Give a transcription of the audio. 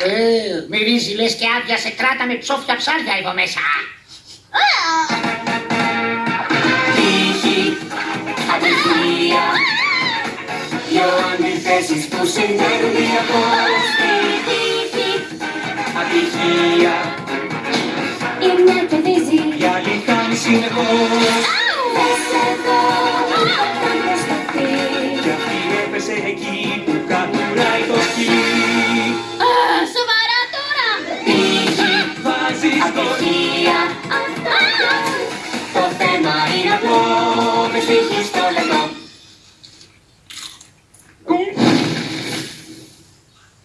Ε, μυρίζει λες και άδειασε κράτα με ψόφια ψάρια εδώ μέσα. Τύχη, ατυχία Δυο αντιθέσεις που συνδέουν διαπός Τύχη, ατυχία Η μια κερδίζει. Η άλλη χάνει συνεχώς. Δες εδώ όταν προσπαθεί Κι αυτή έπεσε εκεί που αγωνία. Το θέμα είναι απλό, με στοιχείς